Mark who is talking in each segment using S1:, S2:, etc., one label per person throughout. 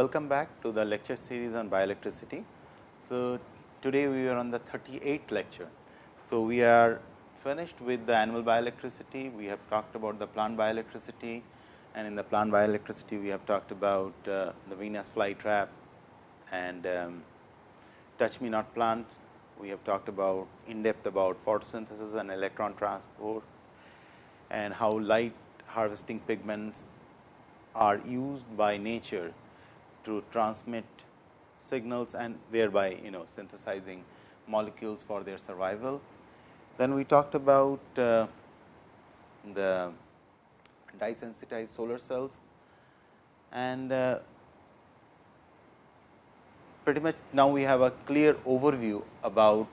S1: welcome back to the lecture series on bioelectricity. So, today we are on the 38th lecture. So, we are finished with the animal bioelectricity, we have talked about the plant bioelectricity and in the plant bioelectricity we have talked about uh, the Venus flytrap and um, touch me not plant. We have talked about in depth about photosynthesis and electron transport and how light harvesting pigments are used by nature to transmit signals and thereby you know synthesizing molecules for their survival. Then we talked about uh, the dye sensitized solar cells and uh, pretty much now we have a clear overview about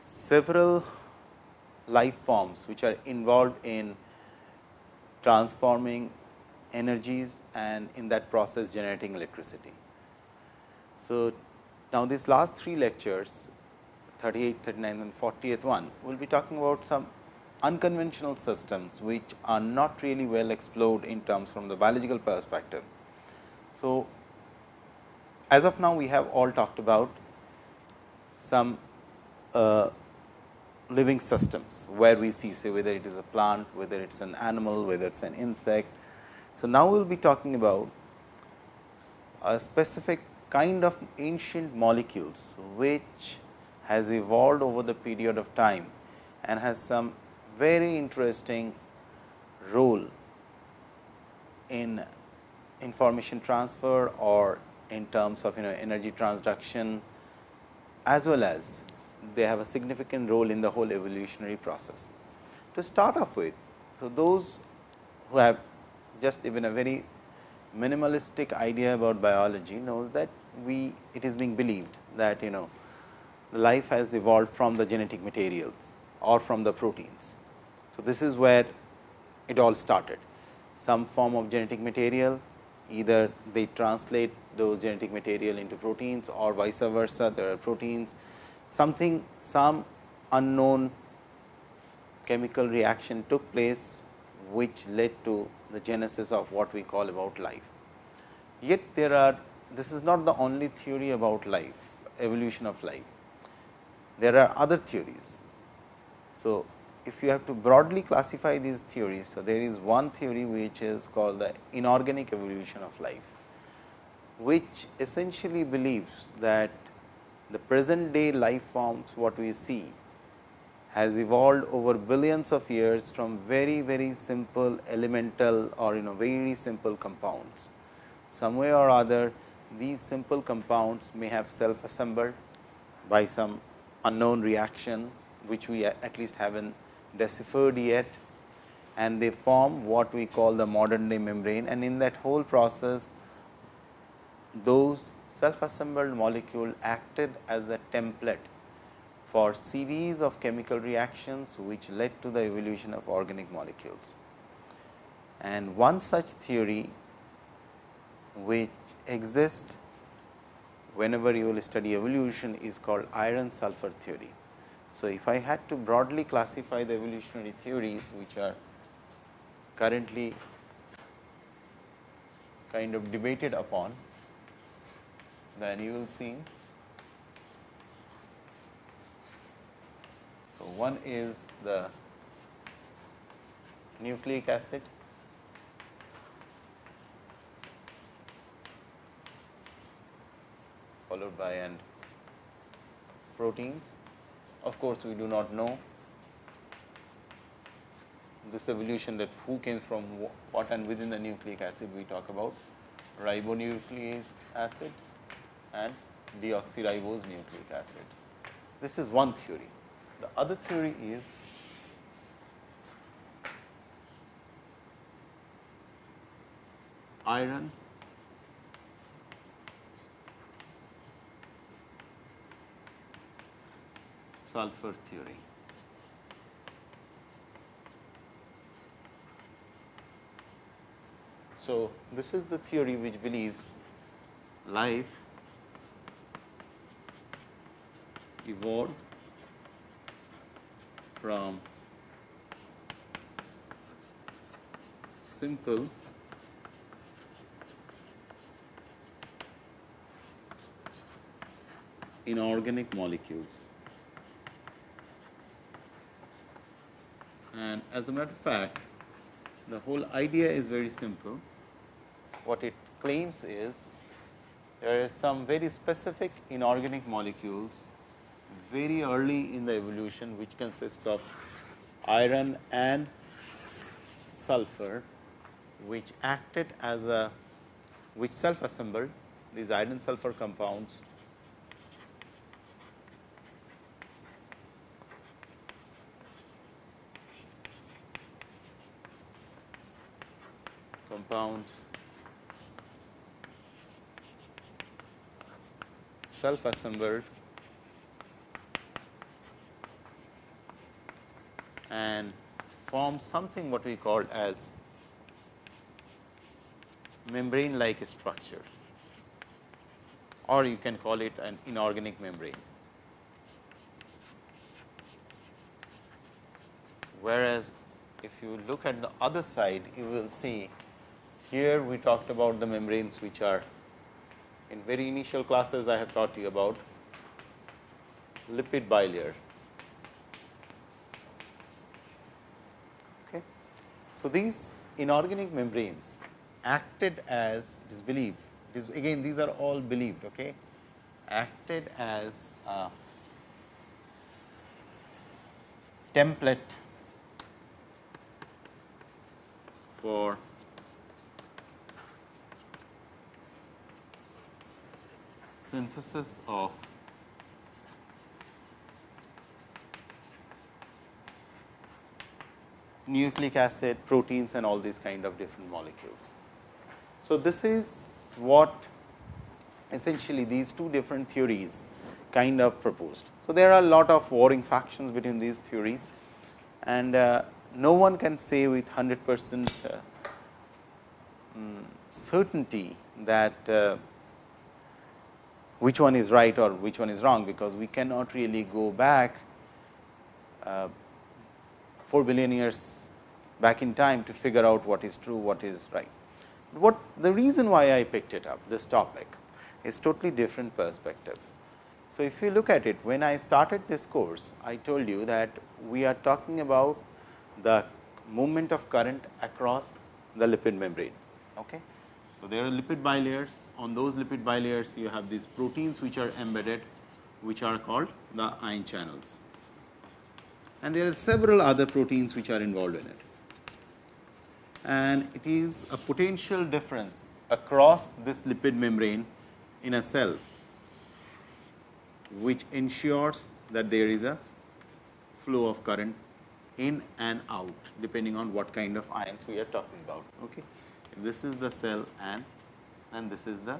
S1: several life forms which are involved in transforming energies and in that process generating electricity. So, now these last three lectures 38, 39 and 40th one we will be talking about some unconventional systems which are not really well explored in terms from the biological perspective. So, as of now we have all talked about some uh, living systems, where we see say whether it is a plant, whether it is an animal, whether it is an insect. So, now we will be talking about a specific kind of ancient molecules, which has evolved over the period of time and has some very interesting role in information transfer or in terms of you know energy transduction as well as they have a significant role in the whole evolutionary process. To start off with, so those who have just even a very minimalistic idea about biology knows that we it is being believed that you know life has evolved from the genetic materials or from the proteins. So, this is where it all started some form of genetic material either they translate those genetic material into proteins or vice versa there are proteins something some unknown chemical reaction took place which led to the genesis of what we call about life. Yet there are this is not the only theory about life evolution of life. There are other theories. So, if you have to broadly classify these theories, so there is one theory which is called the inorganic evolution of life, which essentially believes that the present day life forms what we see has evolved over billions of years from very very simple elemental or you know very simple compounds. Some way or other these simple compounds may have self assembled by some unknown reaction which we at least have not deciphered yet and they form what we call the modern day membrane and in that whole process those self assembled molecule acted as a template for series of chemical reactions which led to the evolution of organic molecules. And one such theory which exists whenever you will study evolution is called iron sulfur theory. So, if I had to broadly classify the evolutionary theories which are currently kind of debated upon, then you will see. So, one is the nucleic acid followed by and proteins. Of course, we do not know this evolution that who came from what and within the nucleic acid we talk about ribonucleic acid and deoxyribose nucleic acid. This is one theory. The other theory is iron sulfur theory. So, this is the theory which believes life evolved from simple inorganic molecules. And as a matter of fact, the whole idea is very simple. What it claims is there are some very specific inorganic molecules very early in the evolution which consists of iron and sulfur which acted as a which self assembled these iron sulfur compounds. Compounds. Self assembled and form something what we call as membrane like structure or you can call it an inorganic membrane. Whereas, if you look at the other side you will see here we talked about the membranes which are in very initial classes I have taught you about lipid bilayer. So, these inorganic membranes acted as it is believed, it is again these are all believed, okay, acted as a template for synthesis of nucleic acid, proteins and all these kind of different molecules. So, this is what essentially these two different theories kind of proposed. So, there are a lot of warring factions between these theories and uh, no one can say with 100 percent uh, um, certainty that uh, which one is right or which one is wrong, because we cannot really go back uh, 4 billion years back in time to figure out what is true, what is right. What the reason why I picked it up this topic is totally different perspective. So, if you look at it when I started this course I told you that we are talking about the movement of current across the lipid membrane. Okay. So, there are lipid bilayers on those lipid bilayers you have these proteins which are embedded which are called the ion channels and there are several other proteins which are involved in it. And it is a potential difference across this lipid membrane in a cell which ensures that there is a flow of current in and out depending on what kind of ions we are talking about. Okay? This is the cell and and this is the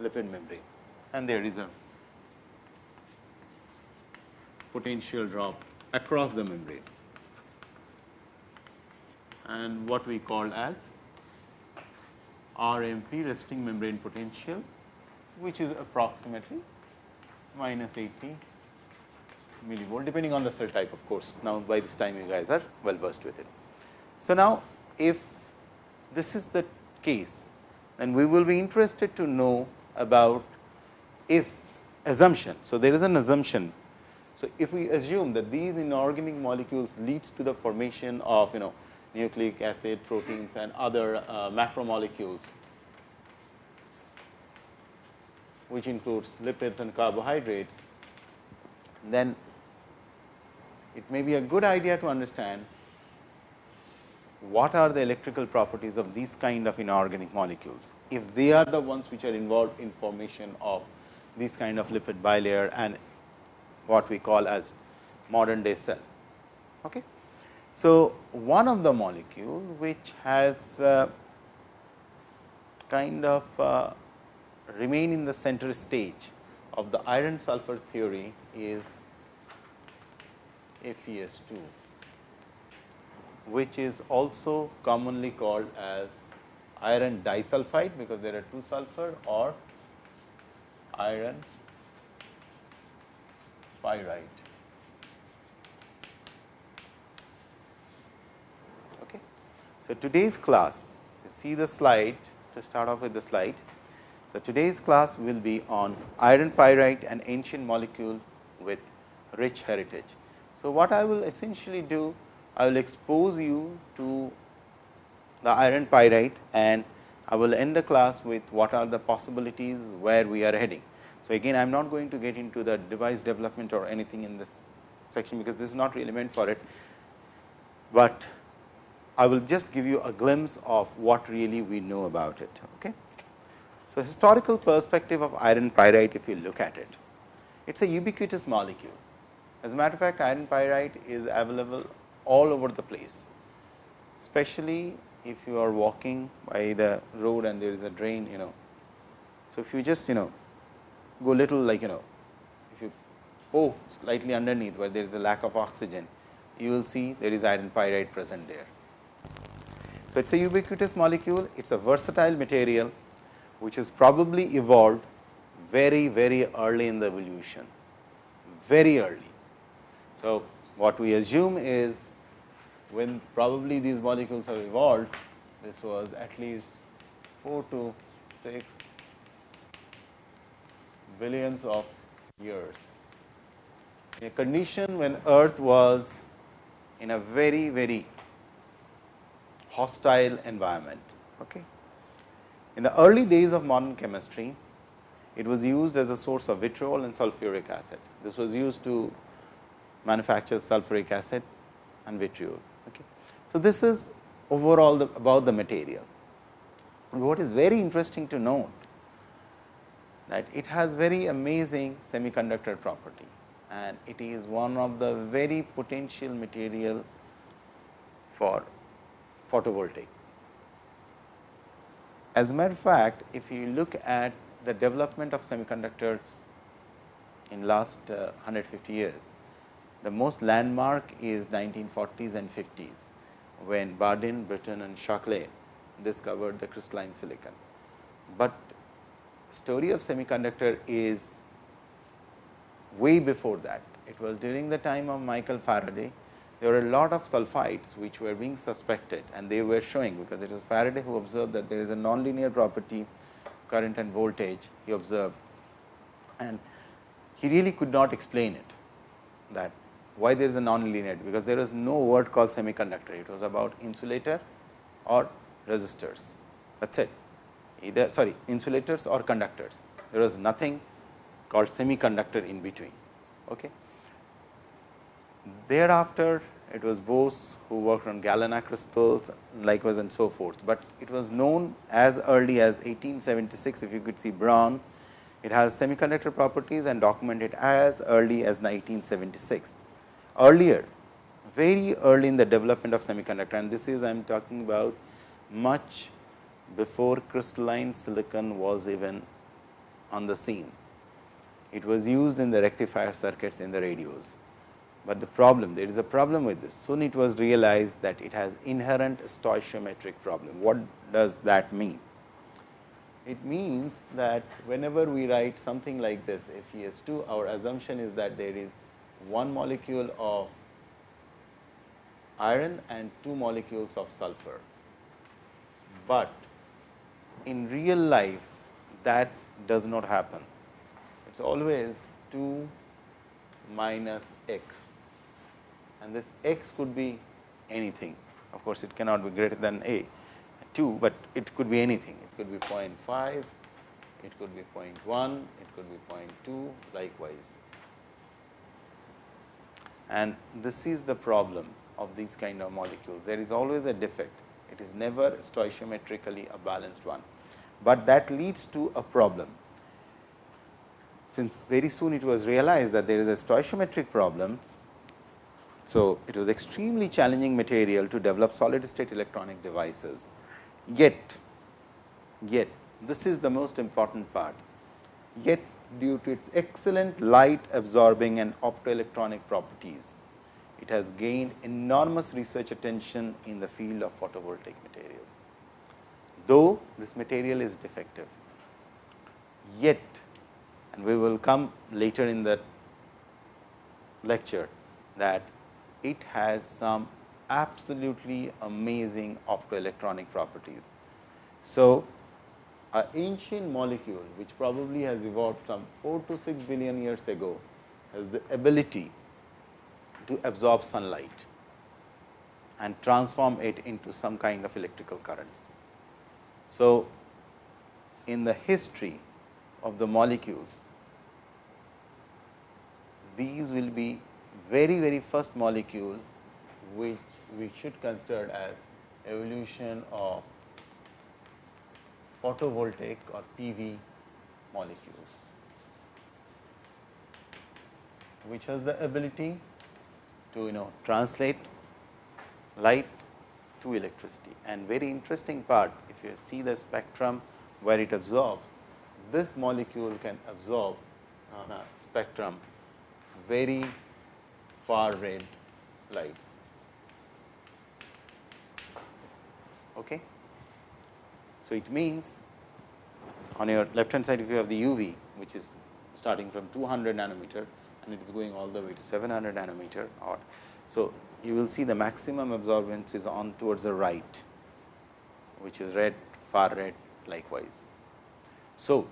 S1: lipid membrane. And there is a potential drop across the membrane and what we call as RMP resting membrane potential which is approximately minus 80 millivolt depending on the cell type of course. Now, by this time you guys are well versed with it. So, now if this is the case and we will be interested to know about if assumption. So, there is an assumption. So, if we assume that these inorganic molecules leads to the formation of you know nucleic acid proteins and other uh, macromolecules which includes lipids and carbohydrates, then it may be a good idea to understand what are the electrical properties of these kind of inorganic molecules, if they are the ones which are involved in formation of these kind of lipid bilayer and what we call as modern day cell. Okay. So, one of the molecule which has uh, kind of uh, remain in the center stage of the iron sulfur theory is FeS2 which is also commonly called as iron disulfide because there are two sulfur or iron pyrite. Okay. So, today's class see the slide to start off with the slide. So, today's class will be on iron pyrite an ancient molecule with rich heritage. So, what I will essentially do I will expose you to the iron pyrite and I will end the class with what are the possibilities where we are heading. So, again I am not going to get into the device development or anything in this section, because this is not really meant for it, but I will just give you a glimpse of what really we know about it. Okay. So, historical perspective of iron pyrite if you look at it, it is a ubiquitous molecule. As a matter of fact, iron pyrite is available all over the place, especially if you are walking by the road and there is a drain, you know. So, if you just you know go little like you know if you go slightly underneath where there is a lack of oxygen you will see there is iron pyrite present there. So, it is a ubiquitous molecule, it is a versatile material which is probably evolved very very early in the evolution, very early. So, what we assume is when probably these molecules have evolved, this was at least 4 to 6 billions of years. In a condition when earth was in a very, very hostile environment. Okay. In the early days of modern chemistry, it was used as a source of vitriol and sulfuric acid. This was used to manufacture sulfuric acid and vitriol. Okay. So, this is overall the, about the material. What is very interesting to note that it has very amazing semiconductor property and it is one of the very potential material for photovoltaic. As a matter of fact, if you look at the development of semiconductors in last uh, 150 years, the most landmark is 1940s and 50s, when Bardeen, Brattain and Shockley discovered the crystalline silicon. But story of semiconductor is way before that. It was during the time of Michael Faraday. There were a lot of sulfides which were being suspected and they were showing because it was Faraday who observed that there is a nonlinear property current and voltage he observed and he really could not explain it that why there is a nonlinearity because there is no word called semiconductor it was about insulator or resistors that is it either sorry insulators or conductors. There was nothing called semiconductor in between. Okay. Thereafter, it was Bose who worked on galena crystals likewise and so forth, but it was known as early as 1876 if you could see Braun. It has semiconductor properties and documented as early as 1976. Earlier, very early in the development of semiconductor and this is I am talking about much before crystalline silicon was even on the scene. It was used in the rectifier circuits in the radios, but the problem there is a problem with this. Soon it was realized that it has inherent stoichiometric problem. What does that mean? It means that whenever we write something like this FeS2, our assumption is that there is one molecule of iron and two molecules of sulfur, but in real life that does not happen. It is always 2 minus x and this x could be anything. Of course, it cannot be greater than a 2, but it could be anything. It could be 0.5, it could be 0.1, it could be 0.2 likewise. And this is the problem of these kind of molecules. There is always a defect. It is never stoichiometrically a balanced one but that leads to a problem. Since very soon it was realized that there is a stoichiometric problem. So, it was extremely challenging material to develop solid state electronic devices. Yet, yet this is the most important part, yet due to its excellent light absorbing and optoelectronic properties, it has gained enormous research attention in the field of photovoltaic materials though this material is defective. Yet and we will come later in the lecture that it has some absolutely amazing optoelectronic properties. So, an ancient molecule which probably has evolved some 4 to 6 billion years ago has the ability to absorb sunlight and transform it into some kind of electrical currents. So, in the history of the molecules, these will be very very first molecule which we should consider as evolution of photovoltaic or PV molecules, which has the ability to you know translate light to electricity. And very interesting part if you see the spectrum where it absorbs, this molecule can absorb on a spectrum very far red lights. Okay. So, it means on your left hand side if you have the UV which is starting from 200 nanometer and it is going all the way to 700 nanometer or. So, you will see the maximum absorbance is on towards the right which is red far red likewise. So,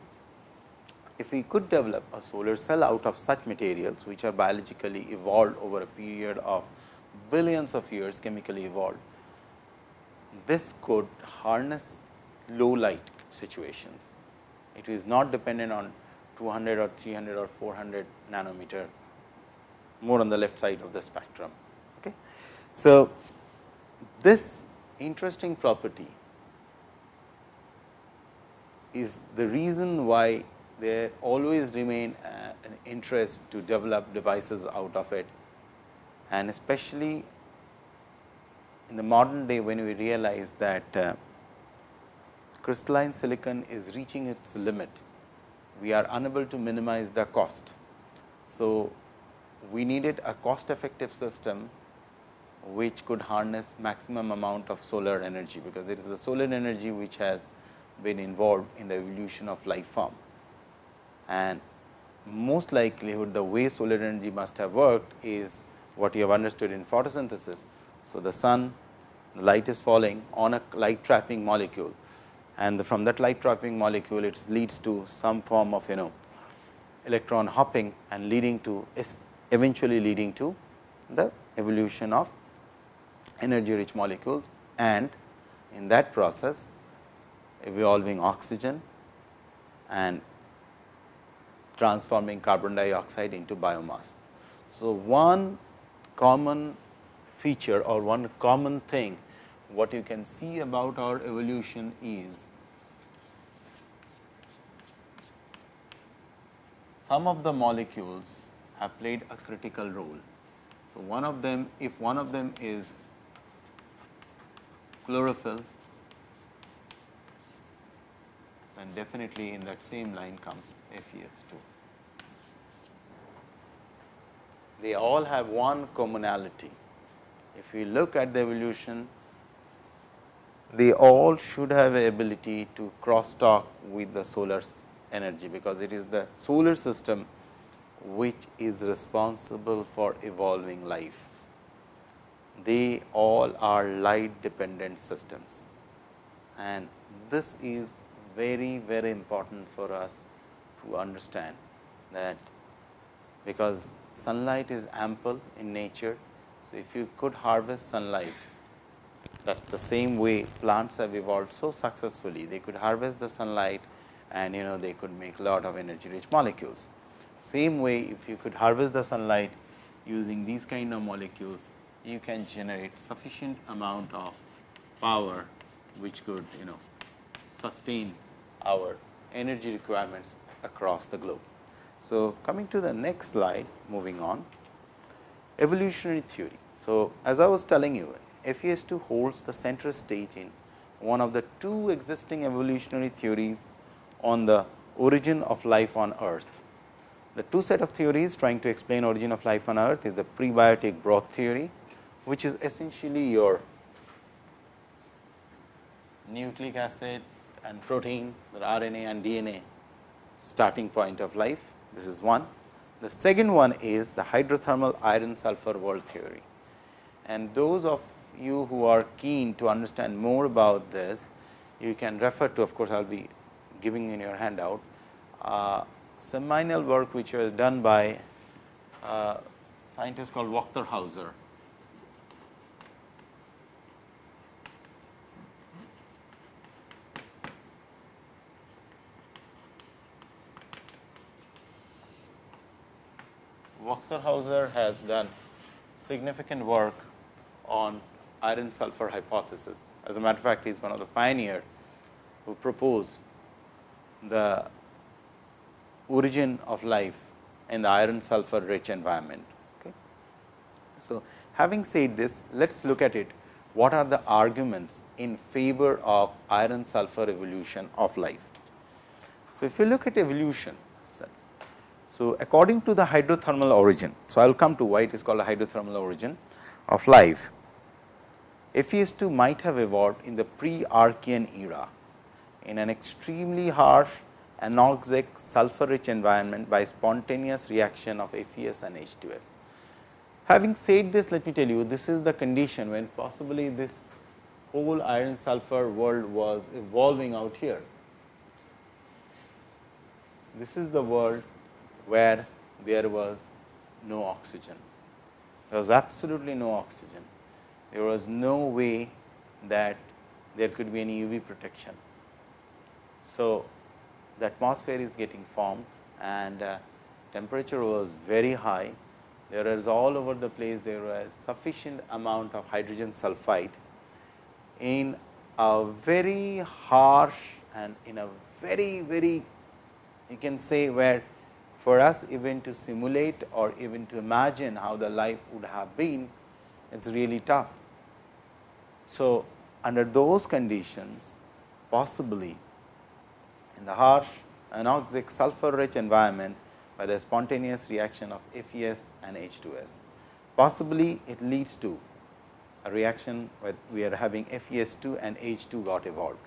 S1: if we could develop a solar cell out of such materials which are biologically evolved over a period of billions of years chemically evolved, this could harness low light situations. It is not dependent on 200 or 300 or 400 nanometer more on the left side of the spectrum. Okay. So, this interesting property is the reason why there always remain uh, an interest to develop devices out of it and especially in the modern day when we realize that uh, crystalline silicon is reaching its limit, we are unable to minimize the cost. So, we needed a cost effective system which could harness maximum amount of solar energy, because it is the solar energy which has been involved in the evolution of life form and most likelihood the way solar energy must have worked is what you have understood in photosynthesis. So, the sun light is falling on a light trapping molecule and from that light trapping molecule it leads to some form of you know electron hopping and leading to eventually leading to the evolution of energy rich molecules and in that process evolving oxygen and transforming carbon dioxide into biomass. So, one common feature or one common thing what you can see about our evolution is some of the molecules have played a critical role. So, one of them if one of them is chlorophyll then definitely in that same line comes FeS2. They all have one commonality. If we look at the evolution, they all should have a ability to cross talk with the solar energy, because it is the solar system which is responsible for evolving life. They all are light dependent systems and this is very very important for us to understand that because sunlight is ample in nature. So, if you could harvest sunlight that the same way plants have evolved so successfully, they could harvest the sunlight and you know they could make a lot of energy rich molecules. Same way if you could harvest the sunlight using these kind of molecules, you can generate sufficient amount of power which could you know sustain our energy requirements across the globe. So, coming to the next slide moving on evolutionary theory. So, as I was telling you FES2 holds the center stage in one of the two existing evolutionary theories on the origin of life on earth. The two set of theories trying to explain origin of life on earth is the prebiotic broth theory, which is essentially your nucleic acid and protein, the RNA and DNA starting point of life. This is one. The second one is the hydrothermal iron sulfur world theory. And those of you who are keen to understand more about this, you can refer to of course, I will be giving in your handout uh, seminal work which was done by uh, scientist called Wächtershäuser. Wächtershäuser has done significant work on iron sulfur hypothesis. As a matter of fact, he is one of the pioneers who proposed the origin of life in the iron sulfur rich environment. Okay. So, having said this, let us look at it what are the arguments in favor of iron sulfur evolution of life. So, if you look at evolution, so according to the hydrothermal origin, so I will come to why it is called a hydrothermal origin of life. FeS2 might have evolved in the pre-Archean era in an extremely harsh anoxic sulfur rich environment by spontaneous reaction of FeS and H2S. Having said this, let me tell you this is the condition when possibly this whole iron sulfur world was evolving out here. This is the world where there was no oxygen. There was absolutely no oxygen. There was no way that there could be any UV protection. So, the atmosphere is getting formed and uh, temperature was very high. There is all over the place there was sufficient amount of hydrogen sulfide in a very harsh and in a very very you can say where for us even to simulate or even to imagine how the life would have been it is really tough. So, under those conditions possibly in the harsh anoxic sulfur rich environment by the spontaneous reaction of FeS and H2S. Possibly it leads to a reaction where we are having FeS2 and H2 got evolved.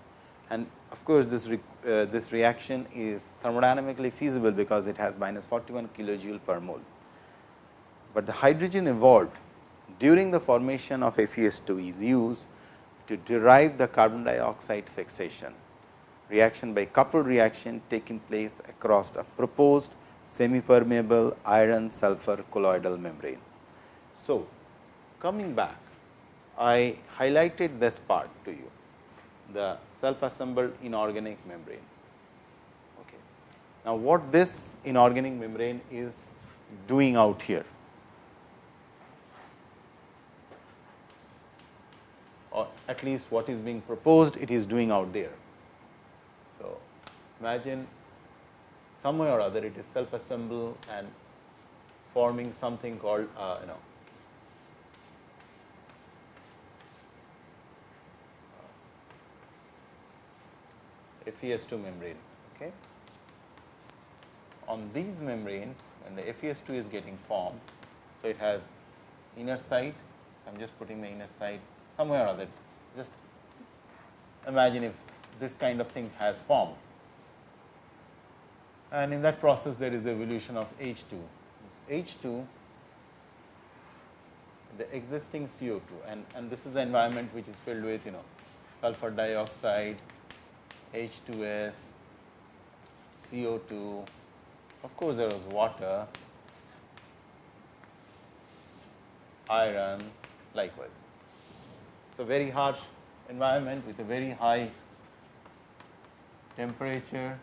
S1: And of course, this, re, uh, this reaction is thermodynamically feasible because it has minus 41 kilojoule per mole. But the hydrogen evolved during the formation of FeS2 is used to derive the carbon dioxide fixation reaction by coupled reaction taking place across a proposed semi permeable iron sulfur colloidal membrane. So, coming back I highlighted this part to you the self assembled inorganic membrane. Okay. Now, what this inorganic membrane is doing out here or at least what is being proposed it is doing out there. So, imagine some way or other it is self assemble and forming something called uh, you know FeS2 membrane. Okay. On these membrane when the FeS2 is getting formed, so it has inner side, I am just putting the inner side somewhere or other, just imagine if this kind of thing has formed. And in that process there is evolution of H2. This H2 the existing CO2 and, and this is the environment which is filled with you know sulfur dioxide, H2S, CO2, of course, there was water, iron likewise. So, very harsh environment with a very high temperature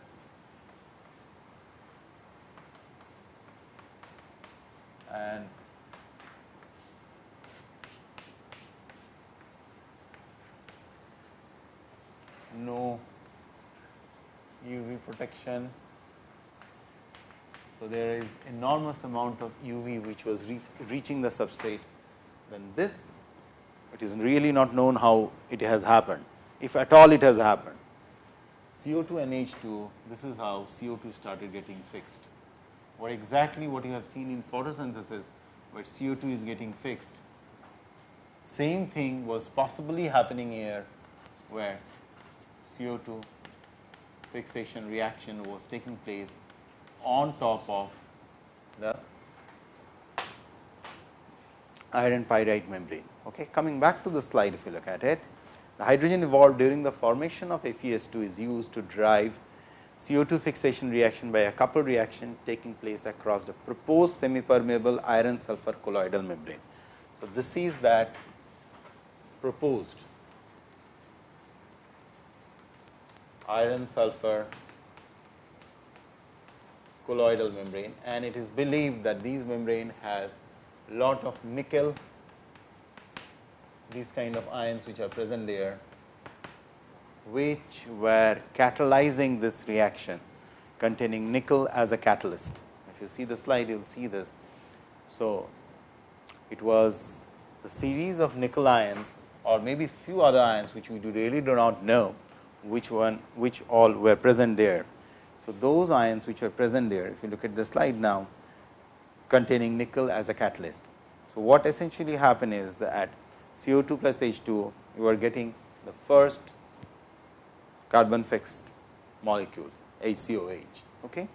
S1: and no UV protection. So, there is enormous amount of UV which was re reaching the substrate. Then this it is really not known how it has happened, if at all it has happened. CO2 and H2, this is how CO2 started getting fixed. What exactly what you have seen in photosynthesis, where CO2 is getting fixed. Same thing was possibly happening here, where CO2 fixation reaction was taking place on top of the iron pyrite membrane. Okay. Coming back to the slide if you look at it, the hydrogen evolved during the formation of FeS2 is used to drive CO2 fixation reaction by a coupled reaction taking place across the proposed semi permeable iron sulfur colloidal membrane. So, this is that proposed iron sulfur colloidal membrane and it is believed that these membrane has lot of nickel these kind of ions which are present there which were catalyzing this reaction containing nickel as a catalyst. If you see the slide, you will see this. So, it was the series of nickel ions or maybe few other ions which we do really do not know which one which all were present there. So, those ions which were present there if you look at the slide now containing nickel as a catalyst. So, what essentially happen is that CO2 plus H2 you are getting the first carbon fixed molecule HCOH. Okay.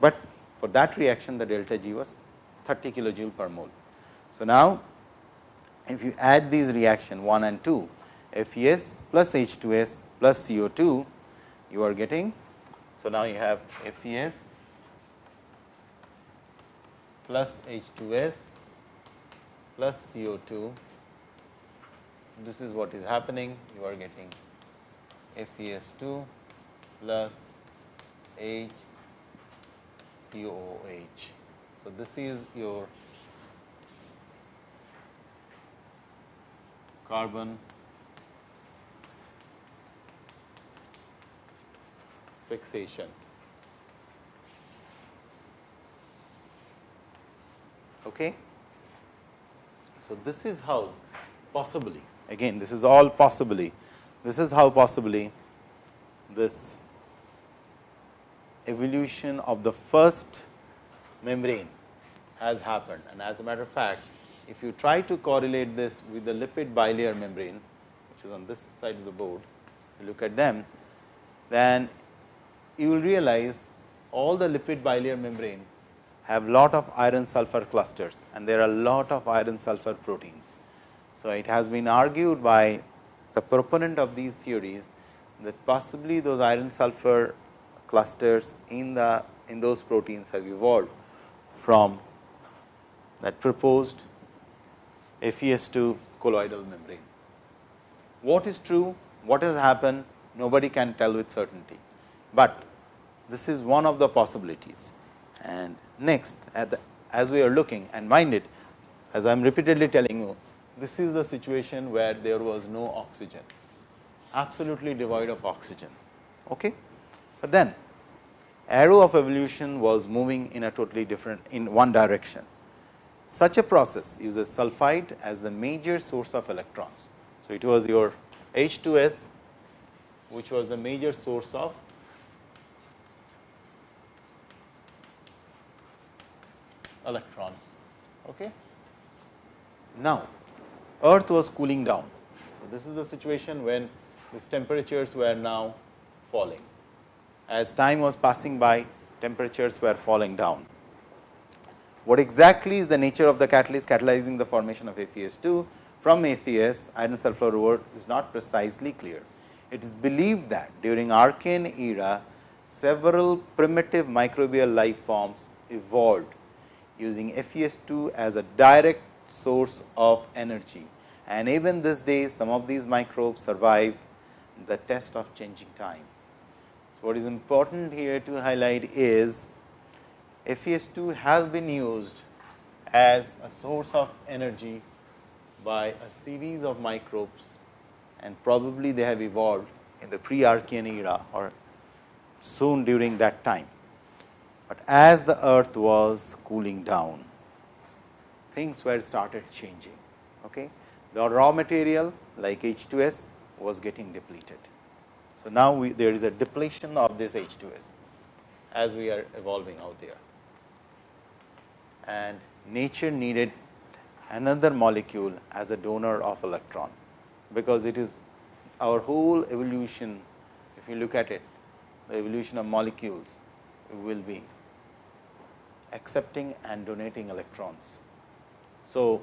S1: But for that reaction the delta G was 30 kilojoule per mole. So, now if you add these reaction 1 and 2 FES plus H2S plus CO2 you are getting. So, now you have FES plus H2S plus CO2 this is what is happening you are getting FeS2 plus HCOOH. So, this is your carbon fixation. Okay. So, this is how possibly again this is all possibly this is how possibly this evolution of the first membrane has happened. And as a matter of fact, if you try to correlate this with the lipid bilayer membrane, which is on this side of the board, you look at them, then you will realize all the lipid bilayer membranes have lot of iron sulfur clusters and there are lot of iron sulfur proteins. So, it has been argued by the proponent of these theories that possibly those iron sulfur clusters in the in those proteins have evolved from that proposed FES2 colloidal membrane. What is true, what has happened, nobody can tell with certainty, but this is one of the possibilities. And next, the, as we are looking and mind it, as I am repeatedly telling you, this is the situation where there was no oxygen, absolutely devoid of oxygen. Okay? But then arrow of evolution was moving in a totally different in one direction. Such a process uses sulphide as the major source of electrons. So, it was your H2S which was the major source of electron. Okay. Now, earth was cooling down. So, this is the situation when these temperatures were now falling. As time was passing by, temperatures were falling down. What exactly is the nature of the catalyst catalyzing the formation of FeS2 from FES iron sulfur is not precisely clear. It is believed that during Archean era, several primitive microbial life forms evolved using FeS2 as a direct source of energy. And even this day, some of these microbes survive the test of changing time. So, what is important here to highlight is FeS2 has been used as a source of energy by a series of microbes and probably they have evolved in the pre-Archean era or soon during that time. But as the earth was cooling down, things were started changing. Okay? The raw material like H2S was getting depleted. So, now we, there is a depletion of this H2S as we are evolving out there. And nature needed another molecule as a donor of electron, because it is our whole evolution, if you look at it, the evolution of molecules will be accepting and donating electrons. So,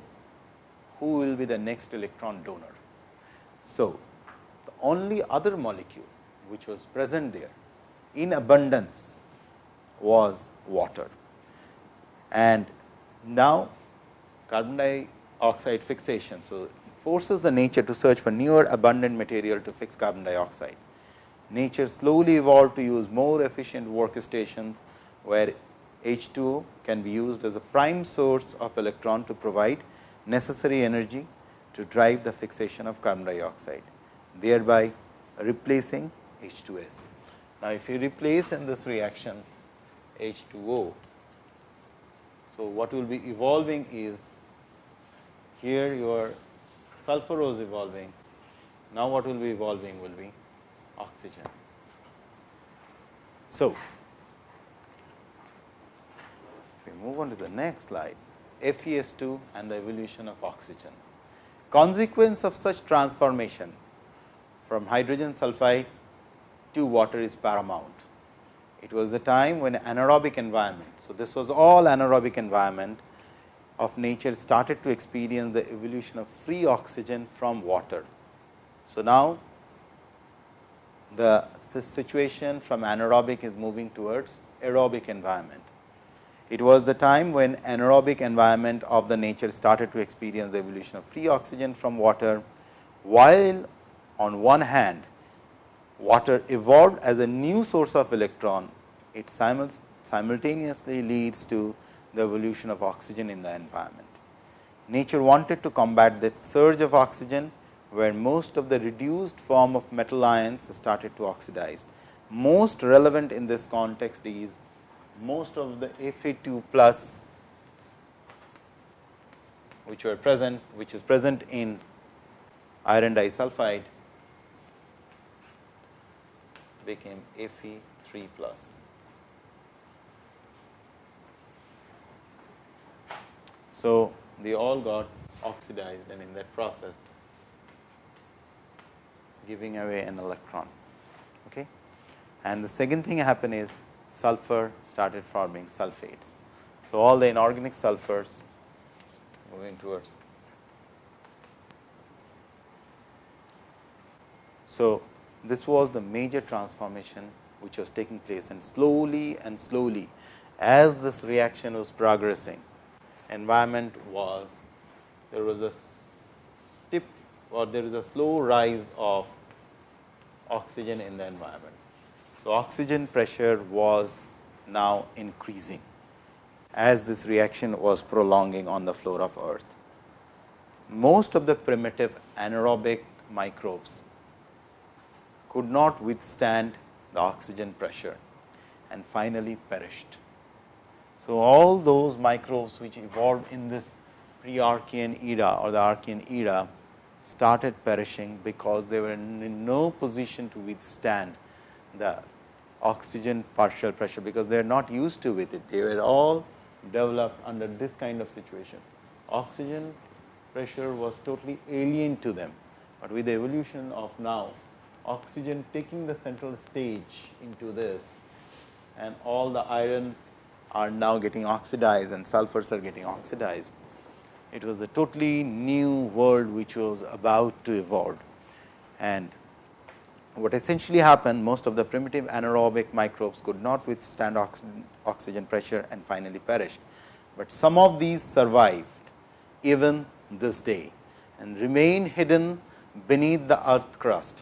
S1: who will be the next electron donor? So, the only other molecule which was present there in abundance was water. And now carbon dioxide fixation. So, forces the nature to search for newer abundant material to fix carbon dioxide. Nature slowly evolved to use more efficient workstations, where H2O can be used as a prime source of electron to provide necessary energy to drive the fixation of carbon dioxide, thereby replacing H2S. Now, if you replace in this reaction H2O, so what will be evolving is here your sulfur is evolving. Now, what will be evolving will be oxygen. So, we move on to the next slide, FeS2 and the evolution of oxygen. Consequence of such transformation from hydrogen sulfide to water is paramount. It was the time when anaerobic environment. So, this was all anaerobic environment of nature started to experience the evolution of free oxygen from water. So, now the situation from anaerobic is moving towards aerobic environment. It was the time when anaerobic environment of the nature started to experience the evolution of free oxygen from water, while on one hand water evolved as a new source of electron, it simultaneously leads to the evolution of oxygen in the environment. Nature wanted to combat the surge of oxygen, where most of the reduced form of metal ions started to oxidize. Most relevant in this context is most of the Fe2 plus which were present which is present in iron disulfide became Fe3 plus. So, they all got oxidized and in that process giving away an electron. Okay. And the second thing happen is sulfur started forming sulfates. So, all the inorganic sulfurs moving towards. So, this was the major transformation which was taking place and slowly and slowly as this reaction was progressing environment was there was a steep or there is a slow rise of oxygen in the environment. So, oxygen pressure was now increasing as this reaction was prolonging on the floor of earth. Most of the primitive anaerobic microbes could not withstand the oxygen pressure and finally perished. So, all those microbes which evolved in this pre-Archean era or the Archean era started perishing because they were in no position to withstand the oxygen partial pressure, because they are not used to with it. They were all developed under this kind of situation. Oxygen pressure was totally alien to them, but with the evolution of now oxygen taking the central stage into this and all the iron are now getting oxidized and sulfurs are getting oxidized. It was a totally new world which was about to evolve and what essentially happened most of the primitive anaerobic microbes could not withstand oxygen, pressure and finally perished, but some of these survived even this day and remain hidden beneath the earth crust,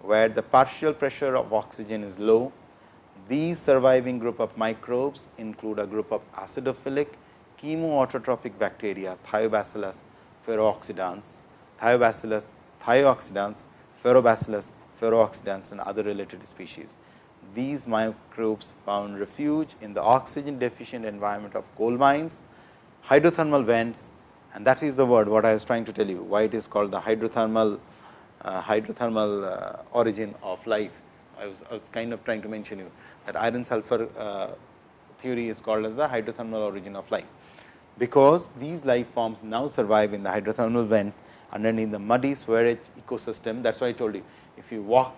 S1: where the partial pressure of oxygen is low. These surviving group of microbes include a group of acidophilic chemoautotrophic bacteria Thiobacillus ferrooxidans, Thiobacillus thiooxidans, ferrobacillus ferrooxidans and other related species. These microbes found refuge in the oxygen deficient environment of coal mines, hydrothermal vents and that is the word what I was trying to tell you why it is called the hydrothermal uh, hydrothermal uh, origin of life. I was, I was kind of trying to mention you that iron sulfur uh, theory is called as the hydrothermal origin of life, because these life forms now survive in the hydrothermal vent underneath the muddy sewage ecosystem. That is why I told you if you walk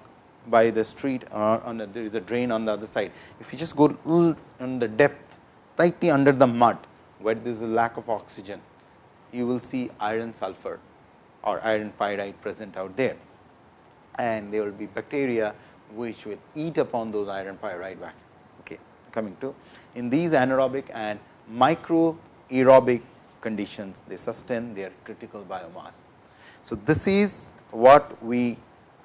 S1: by the street or on the, there is a drain on the other side. If you just go on the depth tightly under the mud where there is a lack of oxygen, you will see iron sulfur or iron pyrite present out there. And there will be bacteria which will eat upon those iron pyrite back. Okay. Coming to in these anaerobic and micro aerobic conditions, they sustain their critical biomass. So, this is what we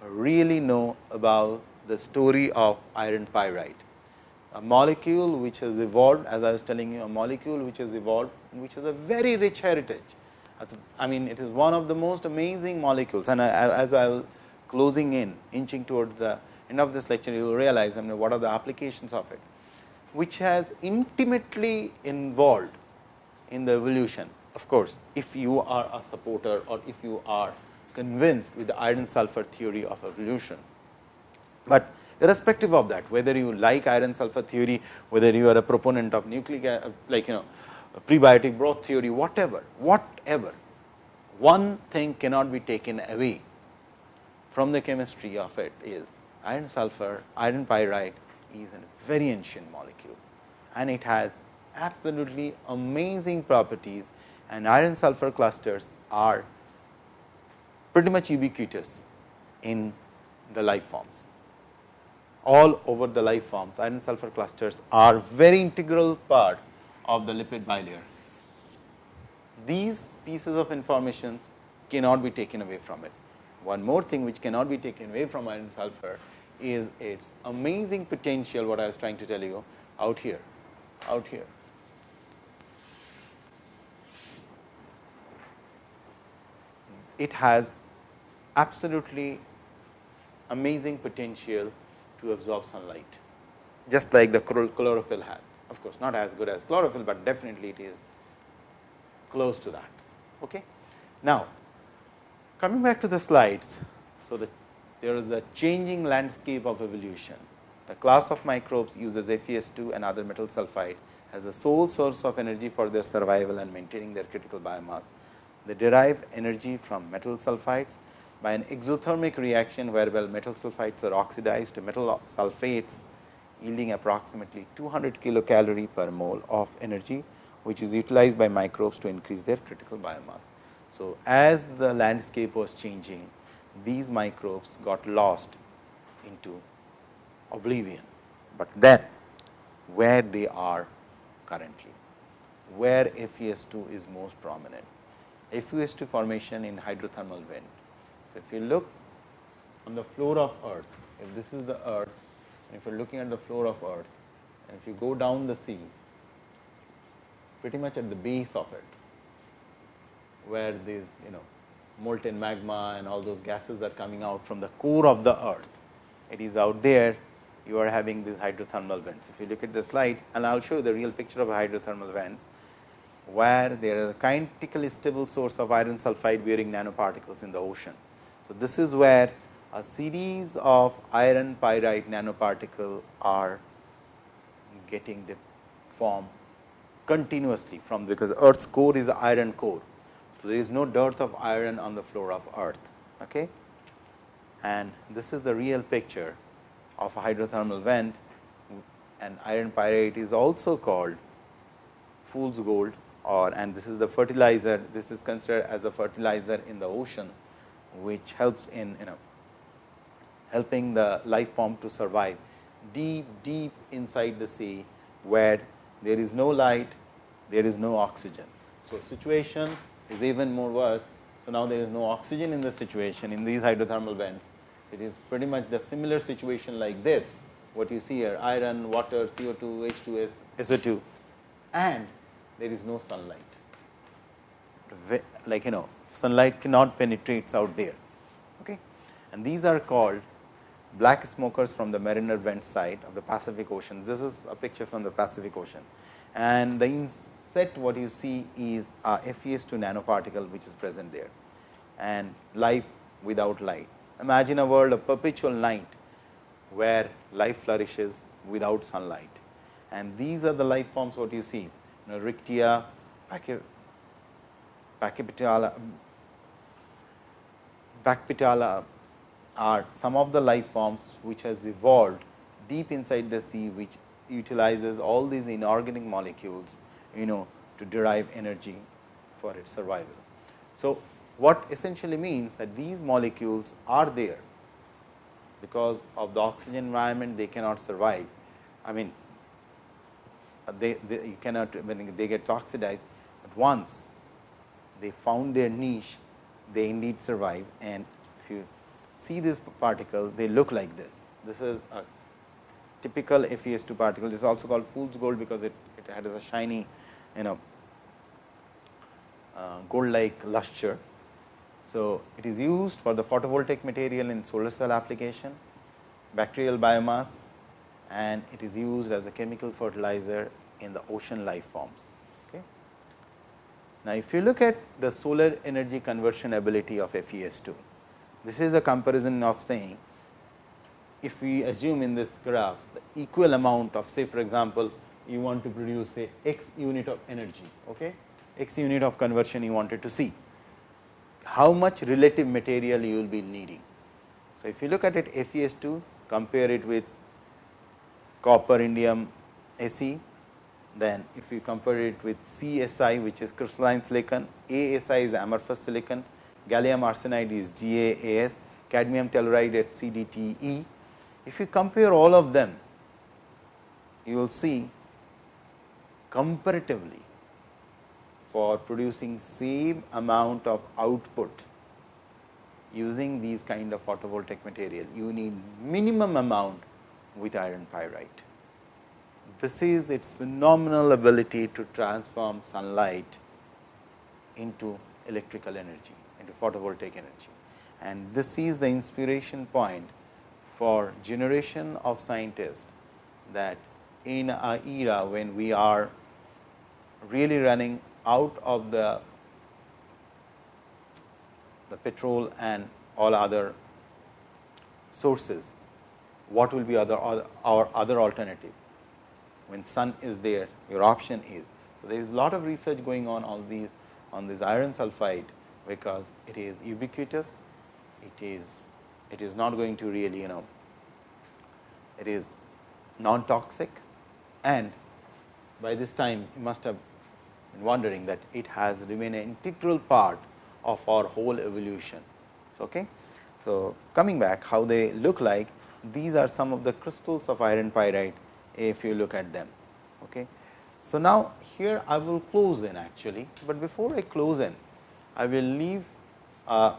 S1: really know about the story of iron pyrite. A molecule which has evolved as I was telling you a molecule which has evolved which has a very rich heritage. I mean it is one of the most amazing molecules and as I was closing in inching towards the end of this lecture you will realize I mean what are the applications of it which has intimately involved in the evolution. Of course, if you are a supporter or if you are convinced with the iron sulfur theory of evolution. But irrespective of that, whether you like iron sulfur theory, whether you are a proponent of nucleic like you know prebiotic broth theory, whatever, whatever, one thing cannot be taken away from the chemistry of it is iron sulfur, iron pyrite is a very ancient molecule and it has absolutely amazing properties and iron sulfur clusters are pretty much ubiquitous in the life forms. All over the life forms iron sulfur clusters are very integral part of the lipid bilayer. These pieces of information cannot be taken away from it. One more thing which cannot be taken away from iron sulfur is its amazing potential what I was trying to tell you out here, out here. It has absolutely amazing potential to absorb sunlight, just like the chlorophyll has. Of course, not as good as chlorophyll, but definitely it is close to that. Okay. Now, coming back to the slides. So, the there is a changing landscape of evolution. The class of microbes uses FeS2 and other metal sulfide as the sole source of energy for their survival and maintaining their critical biomass. They derive energy from metal sulfides by an exothermic reaction whereby metal sulfides are oxidized to metal sulfates yielding approximately 200 kilocalorie per mole of energy, which is utilized by microbes to increase their critical biomass. So, as the landscape was changing, these microbes got lost into oblivion, but then where they are currently, where FeS2 is most prominent. FeS2 formation in hydrothermal vent. So, if you look on the floor of earth, if this is the earth, and if you are looking at the floor of earth, and if you go down the sea, pretty much at the base of it, where these you know molten magma and all those gases are coming out from the core of the earth. It is out there you are having these hydrothermal vents. If you look at the slide and I will show you the real picture of hydrothermal vents, where there is a kinetically stable source of iron sulfide bearing nanoparticles in the ocean. So, this is where a series of iron pyrite nanoparticle are getting formed continuously from because earth's core is iron core so, there is no dearth of iron on the floor of earth. Okay? And this is the real picture of a hydrothermal vent and iron pyrite is also called fool's gold or and this is the fertilizer this is considered as a fertilizer in the ocean which helps in you know helping the life form to survive deep deep inside the sea where there is no light there is no oxygen. So, situation is even more worse. So, now there is no oxygen in the situation in these hydrothermal vents. It is pretty much the similar situation like this, what you see here iron, water, CO2, H2S, SO2 and there is no sunlight. Like you know sunlight cannot penetrate out there. Okay? And these are called black smokers from the Mariner vent site of the Pacific Ocean. This is a picture from the Pacific Ocean and the set what you see is a FeS2 nanoparticle which is present there and life without light. Imagine a world of perpetual night where life flourishes without sunlight and these are the life forms what you see you know, Riftia, Pachyptila, Pachyptila are some of the life forms which has evolved deep inside the sea which utilizes all these inorganic molecules you know to derive energy for its survival. So, what essentially means that these molecules are there because of the oxygen environment they cannot survive. I mean they, they you cannot when they get oxidized, but once they found their niche they indeed survive and if you see this particle they look like this. This is a typical FeS2 particle. This is also called fool's gold because it, it has a shiny you know uh, gold like luster. So, it is used for the photovoltaic material in solar cell application, bacterial biomass and it is used as a chemical fertilizer in the ocean life forms. Now, if you look at the solar energy conversion ability of FeS2, this is a comparison of saying if we assume in this graph the equal amount of say for example, you want to produce say x unit of energy, okay, x unit of conversion you wanted to see, how much relative material you will be needing. So, if you look at it FeS2 compare it with copper indium Se, then if you compare it with CSI which is crystalline silicon, ASI is amorphous silicon, gallium arsenide is GaAs, cadmium telluride at CDTE, if you compare all of them, you will see comparatively for producing same amount of output using these kind of photovoltaic material, you need minimum amount with iron pyrite. This is its phenomenal ability to transform sunlight into electrical energy, into photovoltaic energy. And this is the inspiration point for generation of scientists that in a era when we are really running out of the the petrol and all other sources, what will be other our other alternative? When sun is there, your option is. So, there is a lot of research going on all these on this iron sulphide, because it is ubiquitous, it is it is not going to really you know it is non toxic and by this time you must have been wondering that it has remained an integral part of our whole evolution. So, okay. so coming back how they look like these are some of the crystals of iron pyrite if you look at them. Okay. So, now here I will close in actually, but before I close in I will leave uh,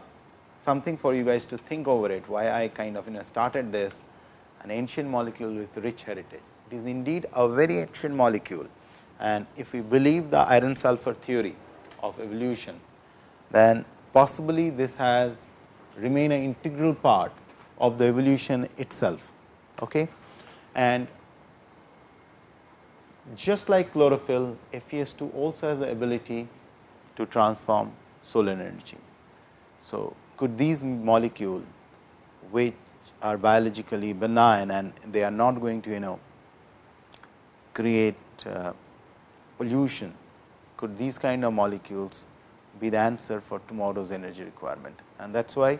S1: something for you guys to think over it why I kind of you know started this an ancient molecule with rich heritage. It is indeed a very ancient molecule and if we believe the iron sulfur theory of evolution, then possibly this has remained an integral part of the evolution itself. Okay? And just like chlorophyll, FeS2 also has the ability to transform solar energy. So, could these molecule which are biologically benign and they are not going to you know create uh, pollution, could these kind of molecules be the answer for tomorrow's energy requirement. And that is why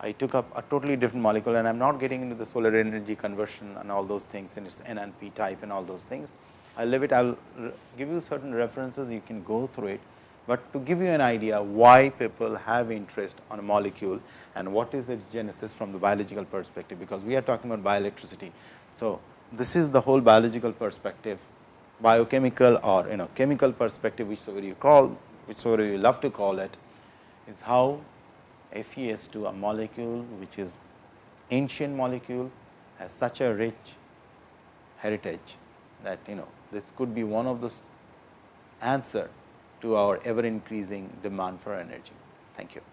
S1: I took up a totally different molecule and I am not getting into the solar energy conversion and all those things and its NNP type and all those things. I will leave it, I will give you certain references, you can go through it, but to give you an idea why people have interest on a molecule and what is its genesis from the biological perspective, because we are talking about bioelectricity. So, this is the whole biological perspective, biochemical or you know chemical perspective whichever you call, whichever you love to call it, is how FeS2 a molecule which is ancient molecule has such a rich heritage that you know this could be one of the answer to our ever increasing demand for energy. Thank you.